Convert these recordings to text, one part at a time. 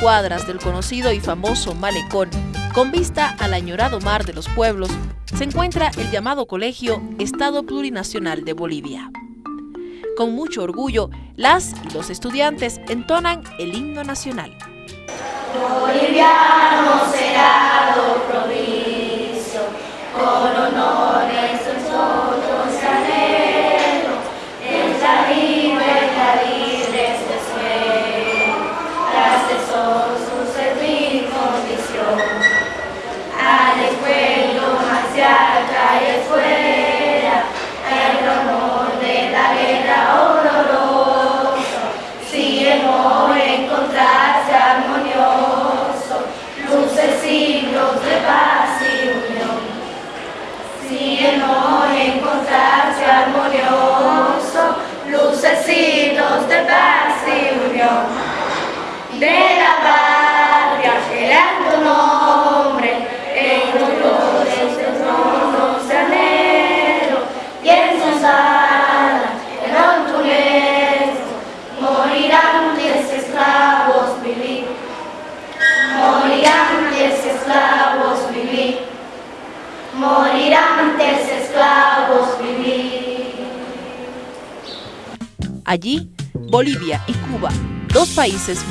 cuadras del conocido y famoso malecón, con vista al añorado mar de los pueblos, se encuentra el llamado Colegio Estado Plurinacional de Bolivia. Con mucho orgullo, las y los estudiantes entonan el himno nacional. Con honores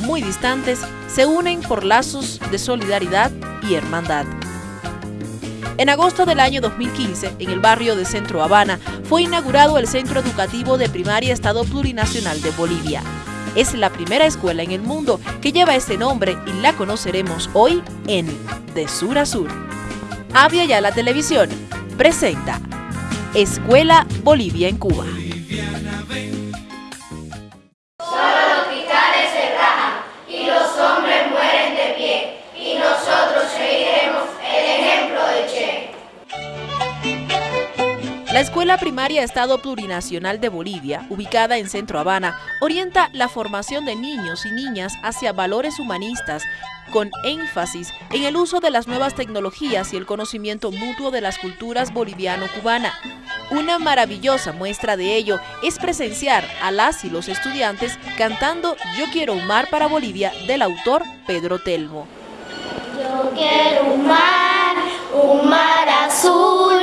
muy distantes, se unen por lazos de solidaridad y hermandad. En agosto del año 2015, en el barrio de Centro Habana, fue inaugurado el Centro Educativo de Primaria Estado Plurinacional de Bolivia. Es la primera escuela en el mundo que lleva este nombre y la conoceremos hoy en De Sur a Sur. Avia ya la televisión presenta Escuela Bolivia en Cuba. La Escuela Primaria Estado Plurinacional de Bolivia, ubicada en Centro Habana, orienta la formación de niños y niñas hacia valores humanistas, con énfasis en el uso de las nuevas tecnologías y el conocimiento mutuo de las culturas boliviano-cubana. Una maravillosa muestra de ello es presenciar a las y los estudiantes cantando Yo quiero un mar para Bolivia del autor Pedro Telmo. Yo quiero un mar, un mar azul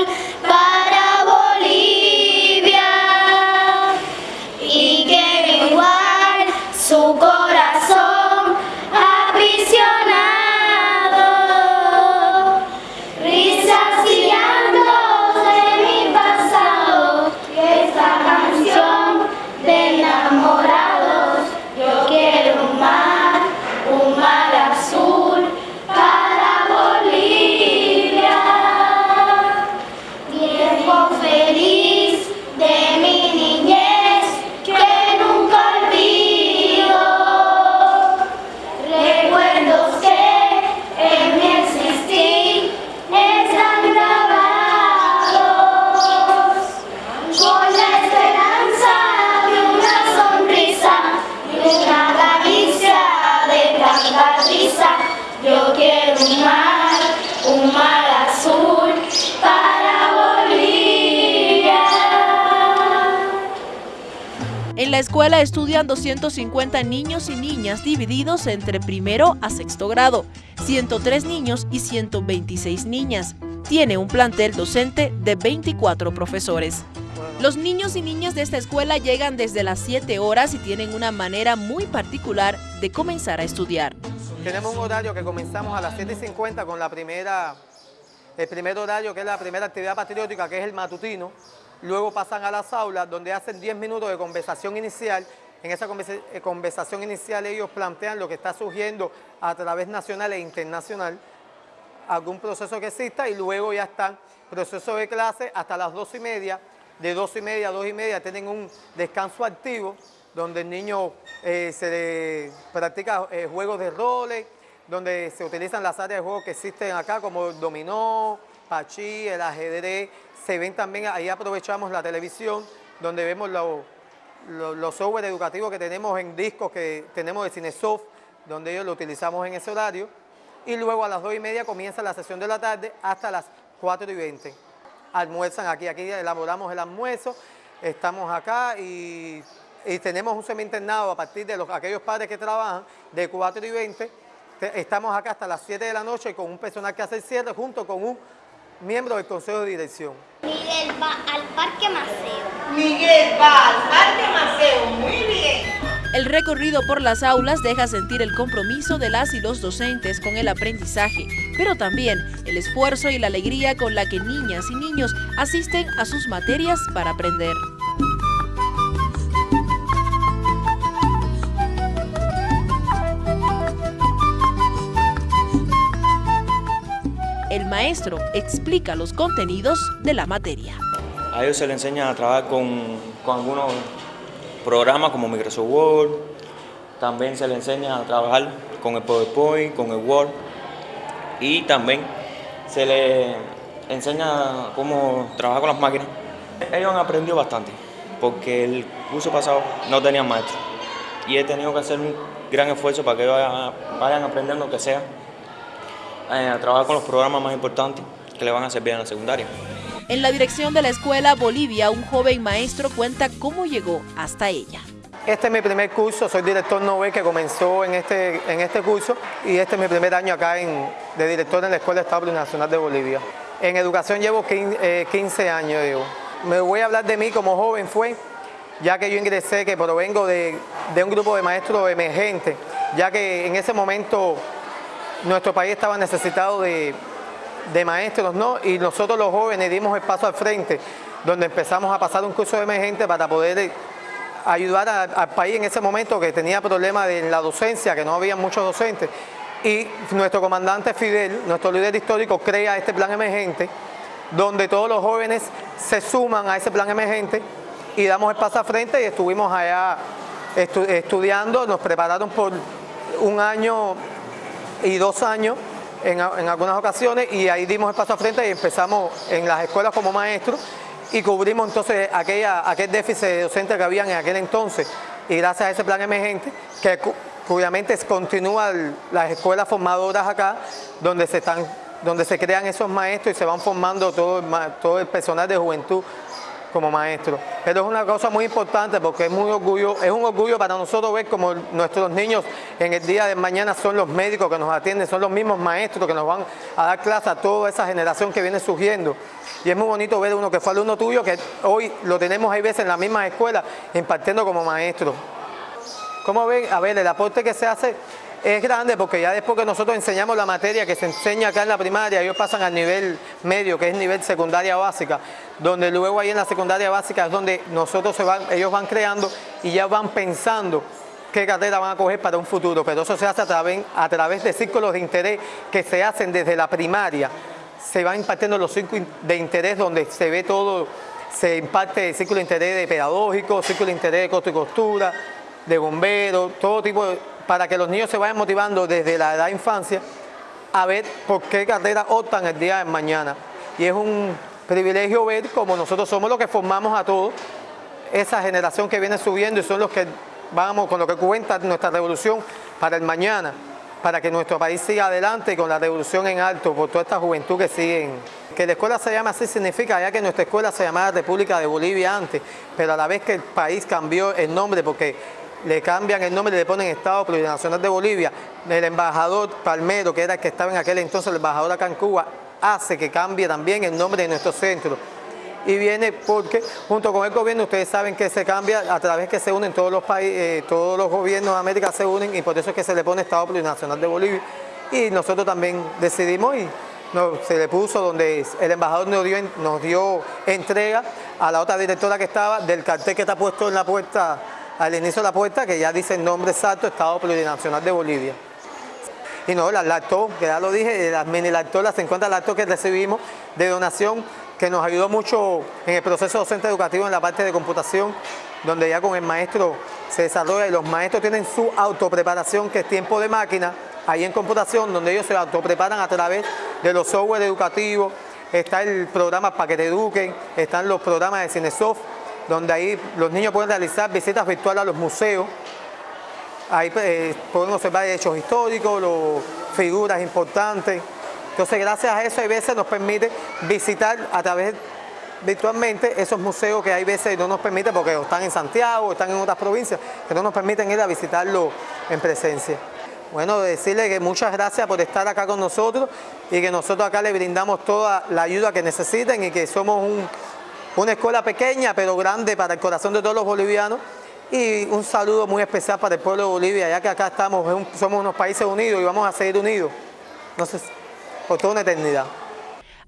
escuela estudian 250 niños y niñas divididos entre primero a sexto grado, 103 niños y 126 niñas. Tiene un plantel docente de 24 profesores. Los niños y niñas de esta escuela llegan desde las 7 horas y tienen una manera muy particular de comenzar a estudiar. Tenemos un horario que comenzamos a las 7.50 con la primera, el primer horario que es la primera actividad patriótica, que es el matutino. Luego pasan a las aulas donde hacen 10 minutos de conversación inicial. En esa eh, conversación inicial ellos plantean lo que está surgiendo a través nacional e internacional, algún proceso que exista y luego ya están proceso de clase hasta las 2 y media. De 2 y media a 2 y media tienen un descanso activo donde el niño eh, se practica eh, juegos de roles, donde se utilizan las áreas de juego que existen acá como el dominó, pachí, el ajedrez. Se ven también, ahí aprovechamos la televisión, donde vemos lo- lo- los software educativos que tenemos en discos que tenemos de Cinesoft, donde ellos lo utilizamos en ese horario. Y luego a las 2 y media comienza la sesión de la tarde hasta las 4 y 20. Almuerzan aquí, aquí elaboramos el almuerzo, estamos acá y y tenemos un semi-internado a partir de los, aquellos padres que trabajan de 4 y 20. estamos acá hasta las 7 de la noche con un personal que hace el cierre junto con un miembro del Consejo de Dirección. Miguel va al Parque Maceo. Miguel va al Parque Maceo, muy bien. El recorrido por las aulas deja sentir el compromiso de las y los docentes con el aprendizaje, pero también el esfuerzo y la alegría con la que niñas y niños asisten a sus materias para aprender. Maestro explica los contenidos de la materia. A ellos se les enseña a trabajar con, algunos programas como Microsoft Word, también se les enseña a trabajar con el PowerPoint, con el Word y también se les enseña cómo trabajar con las máquinas. Ellos han aprendido bastante porque el curso pasado no tenían maestro y he tenido que hacer un gran esfuerzo para que ellos vayan aprendiendo que sea a trabajar con los programas más importantes que le van a servir en la secundaria. En la dirección de la escuela Bolivia, un joven maestro cuenta cómo llegó hasta ella. Este es mi primer curso, soy director Nobel que comenzó en este, en este curso y este es mi primer año acá en, de director en la Escuela Estado Nacional de Bolivia. En educación llevo 15, 15 eh, años. Me voy a hablar de mí como joven fue, ya que yo ingresé, que provengo de, de un grupo de maestros emergentes, ya que en ese momento nuestro país estaba necesitado de, maestros, ¿no? Y nosotros los jóvenes dimos el paso al frente, donde empezamos a pasar un curso de emergente para poder ayudar al país en ese momento que tenía problemas en la docencia, que no había muchos docentes. Y nuestro comandante Fidel, nuestro líder histórico, crea este plan emergente, donde todos los jóvenes se suman a ese plan emergente y damos el paso al frente y estuvimos allá estudiando, nos prepararon por un año y dos años en, algunas ocasiones y ahí dimos el paso a frente y empezamos en las escuelas como maestros y cubrimos entonces aquella, aquel déficit docente que había en aquel entonces y gracias a ese plan emergente que obviamente continúan las escuelas formadoras acá donde se están donde se crean esos maestros y se van formando todo todo el personal de juventud como maestro. Pero es una cosa muy importante porque es, muy orgullo, es un orgullo para nosotros ver como nuestros niños en el día de mañana son los médicos que nos atienden, son los mismos maestros que nos van a dar clase a toda esa generación que viene surgiendo. Y es muy bonito ver uno que fue alumno tuyo, que hoy lo tenemos ahí veces en la misma escuela, impartiendo como maestro. ¿Cómo ven? A ver, el aporte que se hace es grande porque ya después que nosotros enseñamos la materia que se enseña acá en la primaria, ellos pasan al nivel medio, que es nivel secundaria básica, donde luego ahí en la secundaria básica es donde nosotros se van, ellos van creando y ya van pensando qué carrera van a coger para un futuro, pero eso se hace a través, a través de círculos de interés que se hacen desde la primaria, se van impartiendo los círculos de interés donde se ve todo, se imparte el círculo de interés de pedagógico, círculo de interés de costo y costura, de bomberos, todo tipo de para que los niños se vayan motivando desde la edad de infancia a ver por qué carrera optan el día de mañana. Y es un privilegio ver como nosotros somos los que formamos a todos, esa generación que viene subiendo y son los que vamos con lo que cuenta nuestra revolución para el mañana, para que nuestro país siga adelante con la revolución en alto por toda esta juventud que siguen. Que la escuela se llame así significa ya que nuestra escuela se llamaba República de Bolivia antes, pero a la vez que el país cambió el nombre porque le cambian el nombre y le ponen Estado Plurinacional de Bolivia, el embajador Palmero, que era el que estaba en aquel entonces, el embajador acá en Cuba, hace que cambie también el nombre de nuestro centro. Y viene porque junto con el gobierno ustedes saben que se cambia a través que se unen todos los países, eh, todos los gobiernos de América se unen y por eso es que se le pone Estado Plurinacional de Bolivia. Y nosotros también decidimos y se le puso donde el embajador nos dio, nos dio entrega a la otra directora que estaba del cartel que está puesto en la puerta al inicio de la puerta que ya dice el nombre exacto Estado Plurinacional de Bolivia. Y no, las lacto, que ya lo dije, las mini lacto, las 50 lacto que recibimos de donación, que nos ayudó mucho en el proceso docente educativo en la parte de computación, donde ya con el maestro se desarrolla y los maestros tienen su autopreparación, que es tiempo de máquina, ahí en computación, donde ellos se autopreparan a través de los software educativos, está el programa para que te eduquen, están los programas de Cinesoft, donde ahí los niños pueden realizar visitas virtuales a los museos. Ahí eh, pueden observar hechos históricos, figuras importantes. Entonces, gracias a eso, a veces nos permite visitar a través virtualmente esos museos que hay veces no nos permiten, porque están en Santiago, están en otras provincias, que no nos permiten ir a visitarlo en presencia. Bueno, decirle que muchas gracias por estar acá con nosotros y que nosotros acá le brindamos toda la ayuda que necesiten y que somos una escuela pequeña pero grande para el corazón de todos los bolivianos y un saludo muy especial para el pueblo de Bolivia, ya que acá estamos, somos unos países unidos y vamos a seguir unidos, no sé, por toda una eternidad.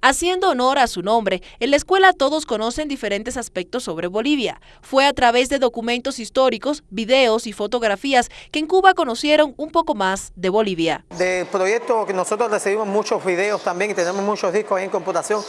Haciendo honor a su nombre, en la escuela todos conocen diferentes aspectos sobre Bolivia. Fue a través de documentos históricos, videos y fotografías que en Cuba conocieron un poco más de Bolivia. Del proyecto que nosotros recibimos muchos videos también y tenemos muchos discos en computación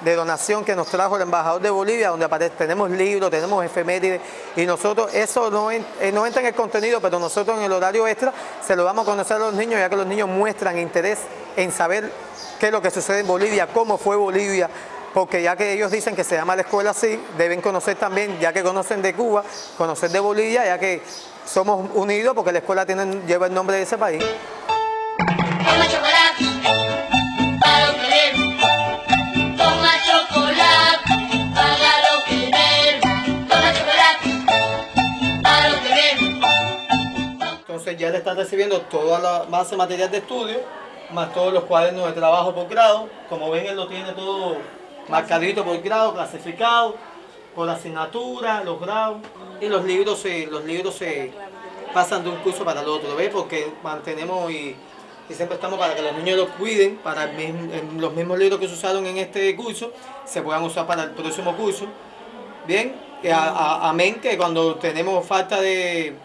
de donación que nos trajo el embajador de Bolivia, donde aparece, tenemos libros, tenemos efemérides, y nosotros, eso no, eh, no entra en el contenido, pero nosotros en el horario extra se lo vamos a conocer a los niños, ya que los niños muestran interés en saber qué es lo que sucede en Bolivia, cómo fue Bolivia, porque ya que ellos dicen que se llama la escuela así, deben conocer también, ya que conocen de Cuba, conocer de Bolivia, ya que somos unidos porque la escuela tiene, lleva el nombre de ese país. Entonces ya le están recibiendo toda la base material de estudio más todos los cuadernos de trabajo por grado. Como ven, él lo tiene todo marcadito por grado, clasificado, por asignatura, los grados. Y los libros se, los libros se pasan de un curso para el otro, ¿ves? Porque mantenemos y, siempre estamos para que los niños los cuiden, para los mismos libros que se usaron en este curso, se puedan usar para el próximo curso. Bien, amén que cuando tenemos falta de,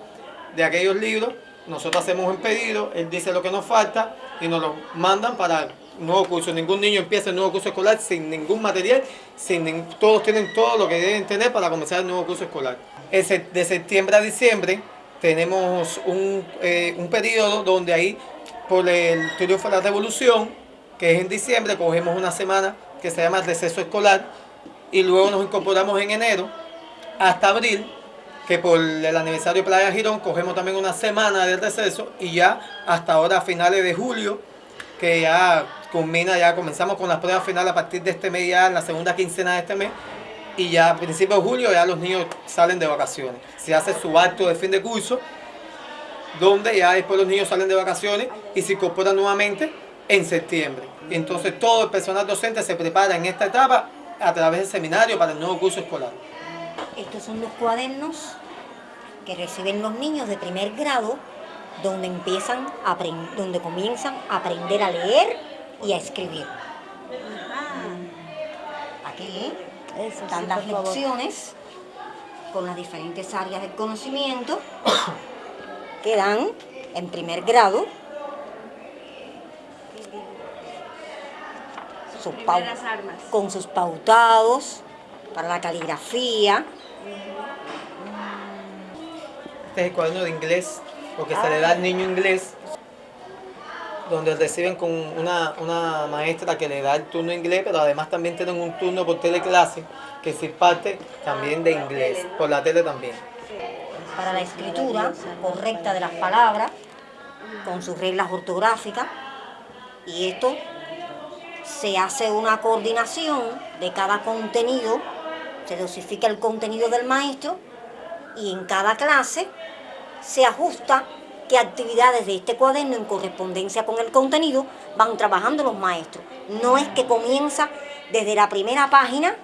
de aquellos libros, nosotros hacemos un pedido, él dice lo que nos falta y nos lo mandan para nuevo curso. Ningún niño empieza el nuevo curso escolar sin ningún material, sin todos tienen todo lo que deben tener para comenzar el nuevo curso escolar. De septiembre a diciembre tenemos un, eh, un periodo donde ahí, por el triunfo de la revolución, que es en diciembre, cogemos una semana que se llama receso escolar y luego nos incorporamos en enero hasta abril que por el aniversario de Playa Girón cogemos también una semana de receso y ya hasta ahora a finales de julio, que ya culmina, ya comenzamos con las pruebas finales a partir de este mes, ya en la segunda quincena de este mes, y ya a principios de julio ya los niños salen de vacaciones. Se hace su acto de fin de curso, donde ya después los niños salen de vacaciones y se incorporan nuevamente en septiembre. Entonces todo el personal docente se prepara en esta etapa a través del seminario para el nuevo curso escolar. Estos son los cuadernos que reciben los niños de primer grado, donde, empiezan a donde comienzan a aprender a leer y a escribir. Aquí están las lecciones con las diferentes áreas del conocimiento que dan en primer grado con sus pautados para la caligrafía, este es el cuaderno de inglés, porque se le da al niño inglés, donde reciben con una, maestra que le da el turno inglés, pero además también tienen un turno por teleclase, que es parte también de inglés, por la tele también. Para la escritura correcta de las palabras, con sus reglas ortográficas, y esto se hace una coordinación de cada contenido, se dosifica el contenido del maestro y en cada clase se ajusta qué actividades de este cuaderno en correspondencia con el contenido van trabajando los maestros. No es que comienza desde la primera página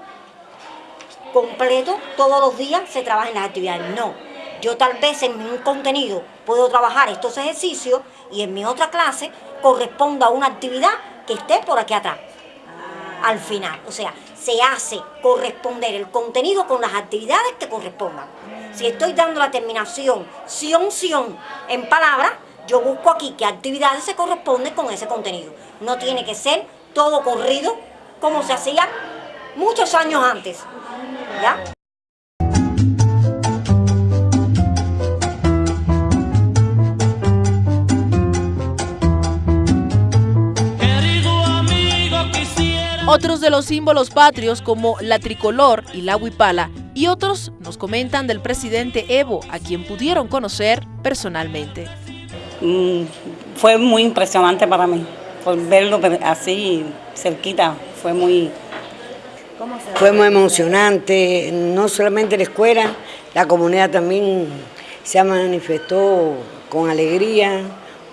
completo, todos los días se trabajan las actividades. No, yo tal vez en un contenido puedo trabajar estos ejercicios y en mi otra clase corresponda a una actividad que esté por aquí atrás, al final. O sea, se hace corresponder el contenido con las actividades que correspondan. Si estoy dando la terminación sion, sion en palabras, yo busco aquí qué actividades se corresponden con ese contenido. No tiene que ser todo corrido como se hacía muchos años antes. ¿Ya? Otros de los símbolos patrios como la tricolor y la huipala y otros nos comentan del presidente Evo, a quien pudieron conocer personalmente. Mm, fue muy impresionante para mí, por verlo así cerquita, fue muy, Fue muy emocionante, no solamente la escuela, la comunidad también se manifestó con alegría.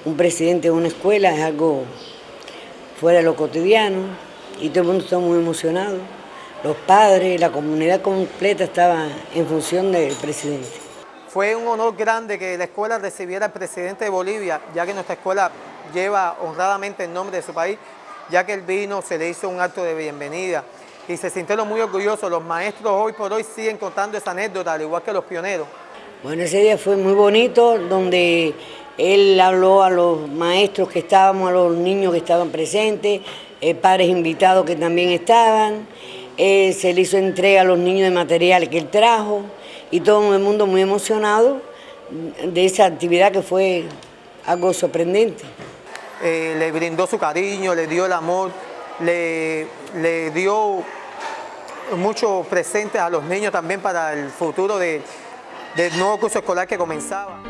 Un presidente de una escuela es algo fuera de lo cotidiano y todo el mundo está muy emocionado. Los padres, la comunidad completa estaba en función del presidente. Fue un honor grande que la escuela recibiera al presidente de Bolivia, ya que nuestra escuela lleva honradamente el nombre de su país, ya que él vino, se le hizo un acto de bienvenida y se sintieron muy orgullosos. Los maestros hoy por hoy siguen contando esa anécdota, al igual que los pioneros. Bueno, ese día fue muy bonito, donde él habló a los maestros que estábamos, a los niños que estaban presentes, eh, padres invitados que también estaban, eh, se le hizo entrega a los niños de material que él trajo y todo el mundo muy emocionado de esa actividad que fue algo sorprendente. Eh, le brindó su cariño, le dio el amor, le, le dio muchos presentes a los niños también para el futuro de, del nuevo curso escolar que comenzaba.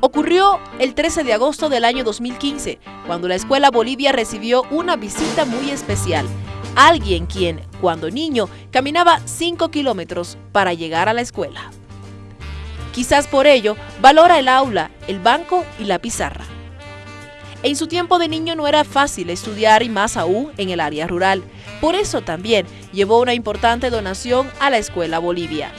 Ocurrió el 13 de agosto del año 2015, cuando la Escuela Bolivia recibió una visita muy especial. Alguien quien, cuando niño, caminaba 5 kilómetros para llegar a la escuela. Quizás por ello, valora el aula, el banco y la pizarra. En su tiempo de niño no era fácil estudiar y más aún en el área rural. Por eso también llevó una importante donación a la Escuela Bolivia.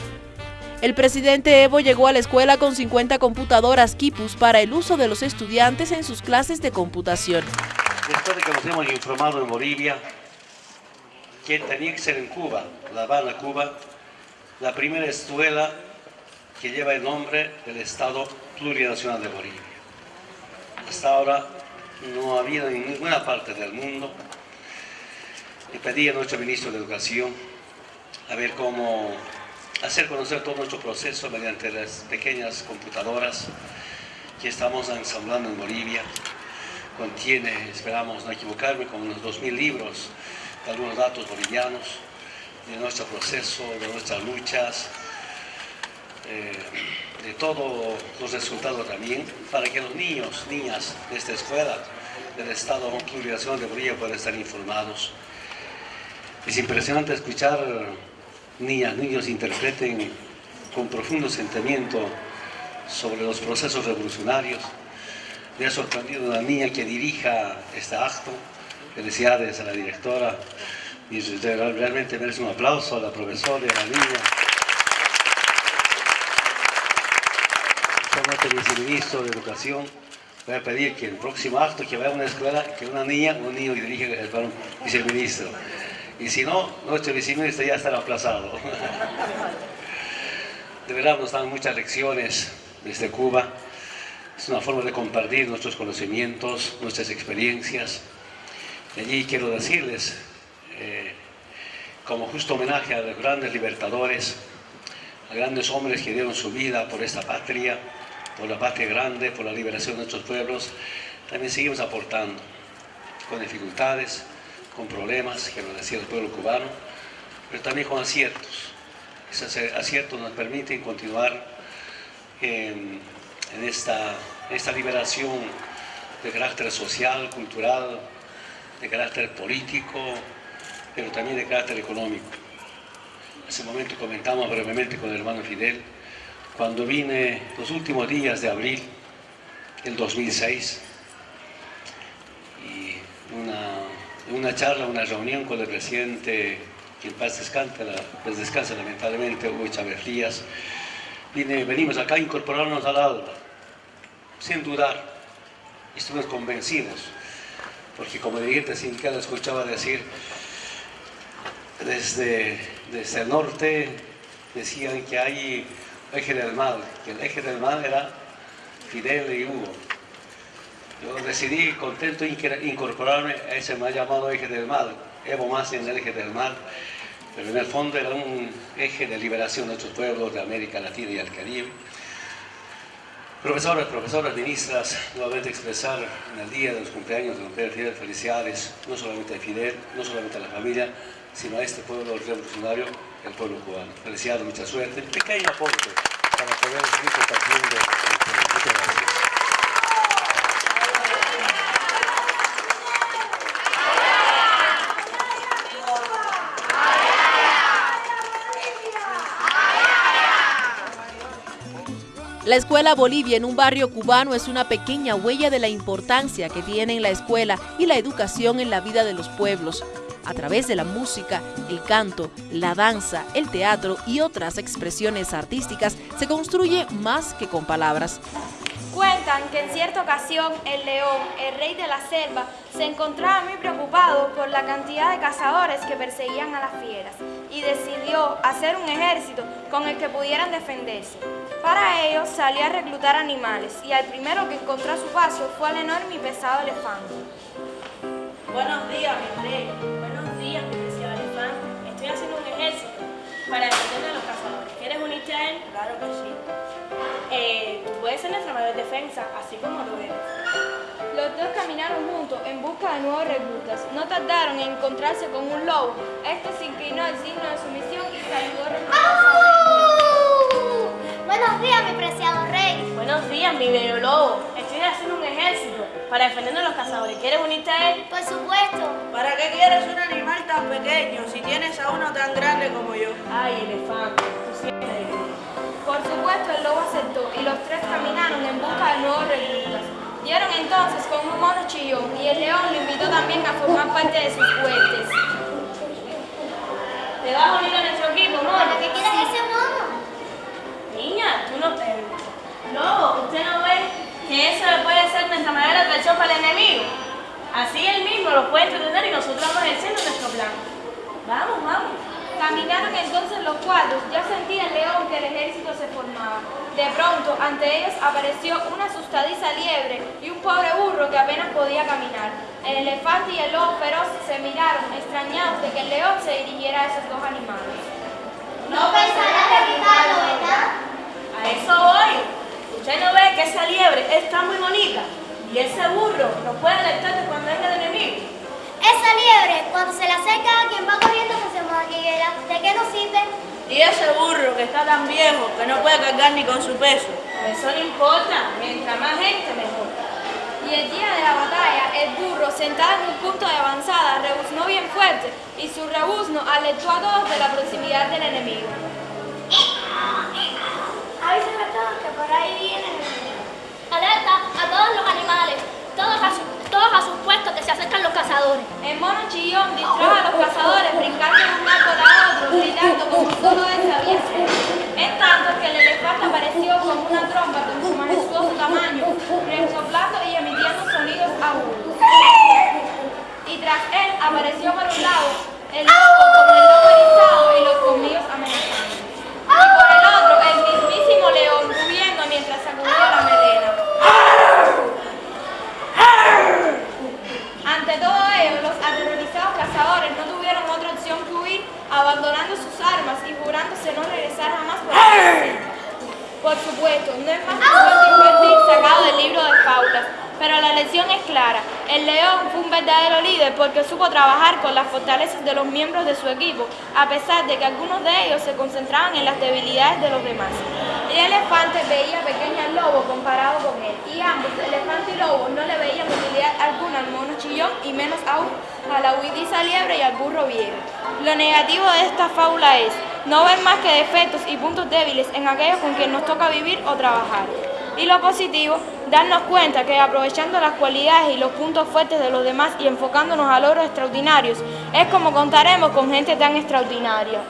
El presidente Evo llegó a la escuela con 50 computadoras Kipus para el uso de los estudiantes en sus clases de computación. Después de que nos hemos informado en Bolivia que tenía que ser en Cuba, La Habana, Cuba, la primera escuela que lleva el nombre del Estado Plurinacional de Bolivia. Hasta ahora no ha habido en ninguna parte del mundo. Le pedí a nuestro ministro de Educación a ver cómo hacer conocer todo nuestro proceso mediante las pequeñas computadoras que estamos ensamblando en Bolivia. Contiene, esperamos no equivocarme, como unos 2.000 libros algunos datos bolivianos, de nuestro proceso, de nuestras luchas, eh, de todos los resultados también, para que los niños, niñas de esta escuela del Estado Plurinacional de Bolivia puedan estar informados. Es impresionante escuchar niñas, niños interpreten con profundo sentimiento sobre los procesos revolucionarios. Me ha sorprendido una niña que dirija este acto. Felicidades a la directora y realmente merece un aplauso a la profesora y a la niña. Como viceministro de Educación, voy a pedir que el próximo acto que vaya a una escuela, que una niña, un niño que dirige el viceministro. Y si no, nuestro viceministro ya estará aplazado. De verdad nos dan muchas lecciones desde Cuba. Es una forma de compartir nuestros conocimientos, nuestras experiencias. Y allí quiero decirles, eh, como justo homenaje a los grandes libertadores, a grandes hombres que dieron su vida por esta patria, por la patria grande, por la liberación de nuestros pueblos, también seguimos aportando con dificultades, con problemas, que nos decía el pueblo cubano, pero también con aciertos. Esos aciertos nos permiten continuar en, esta, esta liberación de carácter social, cultural, de carácter político, pero también de carácter económico. Hace un momento comentamos brevemente con el hermano Fidel, cuando vine los últimos días de abril del 2006, y una una charla, una reunión con el presidente, que en paz descansa, pues descansa lamentablemente, Hugo Chávez Díaz, venimos acá a incorporarnos al aula, sin dudar, estuvimos convencidos, porque como dirigente sindical escuchaba decir, desde, desde el norte decían que hay eje del mal, que el eje del mal era Fidel y Hugo, yo decidí contento incorporarme a ese mal llamado eje del mal, Evo más en el eje del mal, pero en el fondo era un eje de liberación de nuestros pueblos de América Latina y el Caribe. Profesores, profesoras, ministras, nuevamente expresar en el día de los cumpleaños de don Pedro Fidel felicidades, no solamente a Fidel, no solamente a la familia, sino a este pueblo revolucionario, el pueblo cubano. Felicidades, mucha suerte. Pequeño aporte para poder seguir compartiendo. Muchas gracias. La Escuela Bolivia en un barrio cubano es una pequeña huella de la importancia que tienen la escuela y la educación en la vida de los pueblos. A través de la música, el canto, la danza, el teatro y otras expresiones artísticas se construye más que con palabras. Cuentan que en cierta ocasión el león, el rey de la selva, se encontraba muy preocupado por la cantidad de cazadores que perseguían a las fieras y decidió hacer un ejército con el que pudieran defenderse. Para ello salió a reclutar animales y al primero que encontró a su paso fue al enorme y pesado elefante. Buenos días, mi rey. Buenos días, mi preciado elefante. Estoy haciendo un ejército para defender a los cazadores. ¿Quieres unirte a él? Claro que sí. Eh, tú puedes ser nuestra mayor defensa, así como lo eres. Los dos caminaron juntos en busca de nuevos reclutas. No tardaron en encontrarse con un lobo. Este se inclinó al signo de sumisión y saludó Buenos días, mi preciado rey. Buenos días, mi bello lobo. Estoy haciendo un ejército para defender a los cazadores. ¿Quieres unirte a él? Por supuesto. ¿Para qué quieres un animal tan pequeño si tienes a uno tan grande como yo? Ay, elefante, tú siempre Por supuesto, el lobo aceptó y los tres caminaron en busca de nuevos reclutas. Dieron entonces con un mono chillón y el león lo invitó también a formar parte de sus huertes. ¿Te vas a unir a nuestro equipo, mono? qué quieres ese mono? Niña, tú no te... Lobo, ¿usted no ve que eso puede ser nuestra de atracción para el enemigo? Así él mismo lo puede entretener y nosotros vamos ejerciendo nuestro plan. Vamos, vamos. Caminaron entonces los cuatro, ya sentía el león que el ejército se formaba. De pronto, ante ellos apareció una asustadiza liebre y un pobre burro que apenas podía caminar. El elefante y el lobo feroz se miraron, extrañados de que el león se dirigiera a esos dos animales. No pensarás evitarlo, ¿verdad? A eso voy. Usted no ve que esa liebre está muy bonita y ese burro no puede alertar cuando venga el enemigo. Esa liebre, cuando se le acerca a quien va corriendo, pues se moquiguera. ¿De qué nos sirve? Y ese burro que está tan viejo que no puede cargar ni con su peso. Eso no importa, mientras más gente mejor. Y el día de la batalla, el burro, sentado en un punto de avanzada, rebuznó bien fuerte y su rebuzno alertó a todos de la proximidad del enemigo. Avísenme a todos que por ahí vienen. Alerta a todos los animales, todos a su todos a sus puestos que se acercan los cazadores. El mono chillón distrajo a los cazadores brincando de un árbol a otro, gritando como solo él sabía hacer. En tanto que el elefante apareció con una trompa con su majestuoso tamaño, resoplando y sonidos agudos. Y tras él apareció por un lado el lobo con el lobo erizado y los colmillos amenazando. Y por el otro el mismísimo león rugiendo mientras sacudía la melena. Ante todo ello, los aterrorizados cazadores no tuvieron otra opción que huir, abandonando sus armas y jurándose no regresar jamás por el Por supuesto, no es más que un infantil sacado del libro de faulas, pero la lección es clara. El león fue un verdadero líder porque supo trabajar con las fortalezas de los miembros de su equipo, a pesar de que algunos de ellos se concentraban en las debilidades de los demás. El elefante veía pequeño al lobo comparado con él, y ambos, elefante y lobo, no le veían utilidad alguna al mono chillón y menos aún a la huidiza liebre y al burro viejo. Lo negativo de esta fábula es no ver más que defectos y puntos débiles en aquellos con quien nos toca vivir o trabajar. Y lo positivo, darnos cuenta que aprovechando las cualidades y los puntos fuertes de los demás y enfocándonos a logros extraordinarios, es como contaremos con gente tan extraordinaria.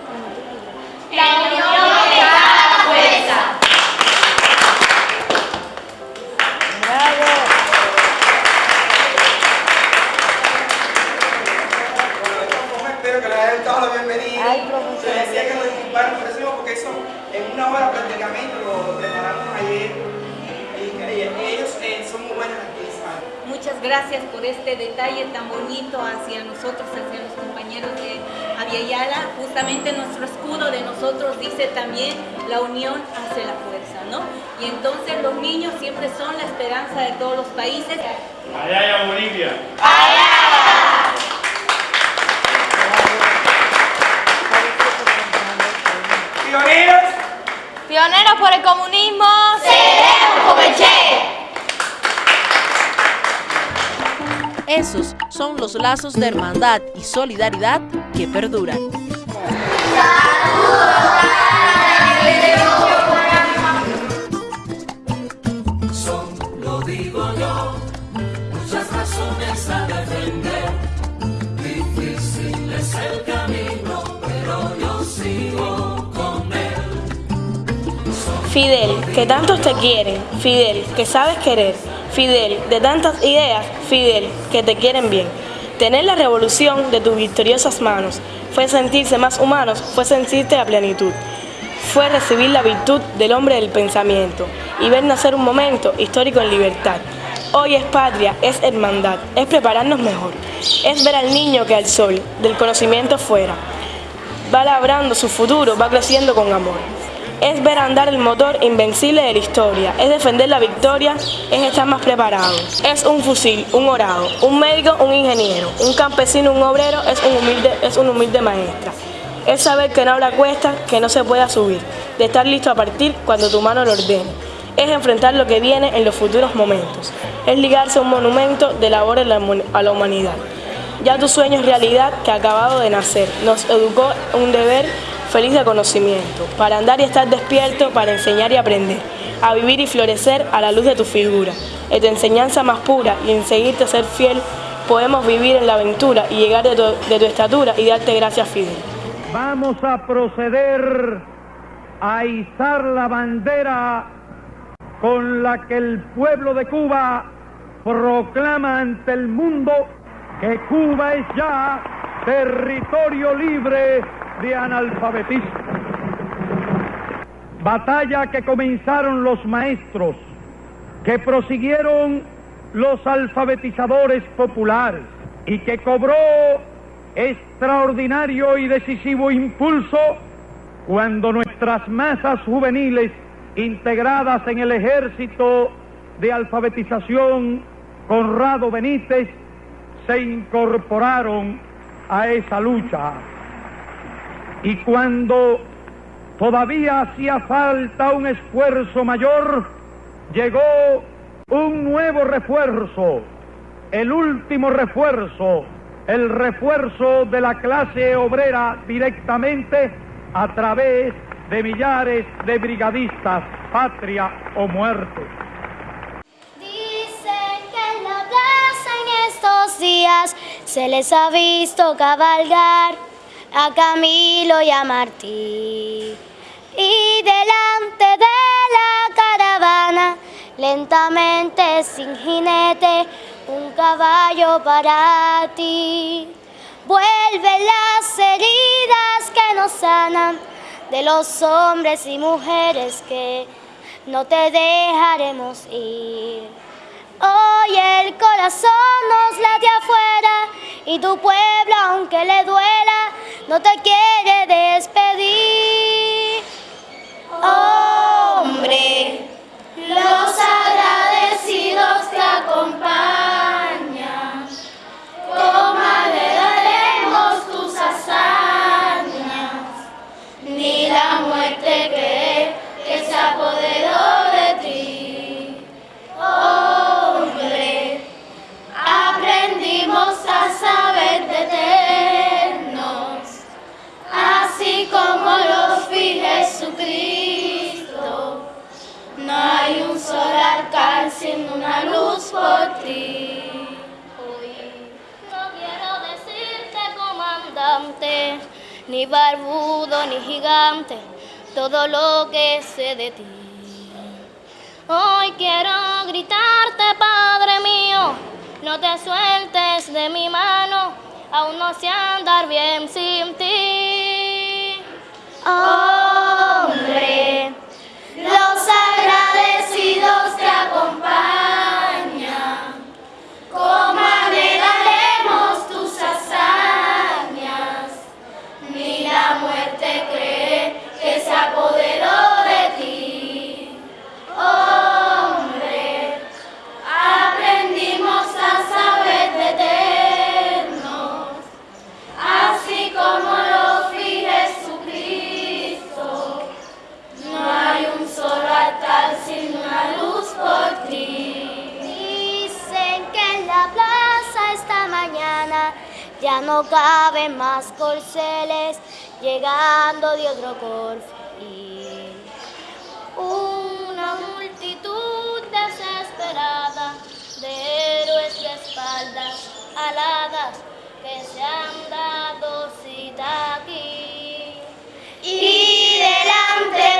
También la unión hace la fuerza, ¿no? Y entonces los niños siempre son la esperanza de todos los países. Allá, Bolivia. Allá. Pioneros. Pioneros por el comunismo. Seremos como el Che. Esos son los lazos de hermandad y solidaridad que perduran. Fidel, que tantos te quieren, Fidel, que sabes querer, Fidel, de tantas ideas, Fidel, que te quieren bien. Tener la revolución de tus victoriosas manos fue sentirse más humanos, fue sentirte a plenitud. Fue recibir la virtud del hombre del pensamiento y ver nacer un momento histórico en libertad. Hoy es patria, es hermandad, es prepararnos mejor, es ver al niño que al sol, del conocimiento fuera. Va labrando su futuro, va creciendo con amor es ver andar el motor invencible de la historia, es defender la victoria, es estar más preparado. Es un fusil, un orado, un médico, un ingeniero, un campesino, un obrero, es un humilde, es un humilde maestra. Es saber que no habrá cuesta, que no se pueda subir, de estar listo a partir cuando tu mano lo ordene. Es enfrentar lo que viene en los futuros momentos. Es ligarse a un monumento de labor a la humanidad. Ya tu sueño es realidad que acabado de nacer. Nos educó un deber feliz de conocimiento, para andar y estar despierto, para enseñar y aprender, a vivir y florecer a la luz de tu figura, en tu enseñanza más pura y en seguirte ser fiel, podemos vivir en la aventura y llegar de tu, de tu estatura y darte gracias, Fidel. Vamos a proceder a izar la bandera con la que el pueblo de Cuba proclama ante el mundo que Cuba es ya territorio libre de analfabetismo. Batalla que comenzaron los maestros, que prosiguieron los alfabetizadores populares y que cobró extraordinario y decisivo impulso cuando nuestras masas juveniles integradas en el ejército de alfabetización Conrado Benítez se incorporaron a esa lucha. Y cuando todavía hacía falta un esfuerzo mayor, llegó un nuevo refuerzo, el último refuerzo, el refuerzo de la clase obrera directamente a través de millares de brigadistas, patria o muerte. Dicen que en la en estos días se les ha visto cabalgar a Camilo y a Martí. Y delante de la caravana, lentamente sin jinete, un caballo para ti. Vuelve las heridas que nos sanan de los hombres y mujeres que no te dejaremos ir. Hoy el corazón nos late afuera y tu pueblo, aunque le duela, no te quiere despedir. Hombre, los agradecidos te acompañan. Solo alcance sin una luz por ti. Hoy no quiero decirte comandante, ni barbudo ni gigante, todo lo que sé de ti. Hoy quiero gritarte, Padre mío, no te sueltes de mi mano, aún no sé andar bien sin ti. Hombre, ya no caben más corceles, llegando de otro corfil. Una multitud desesperada de héroes de espaldas aladas que se han dado cita aquí. Y delante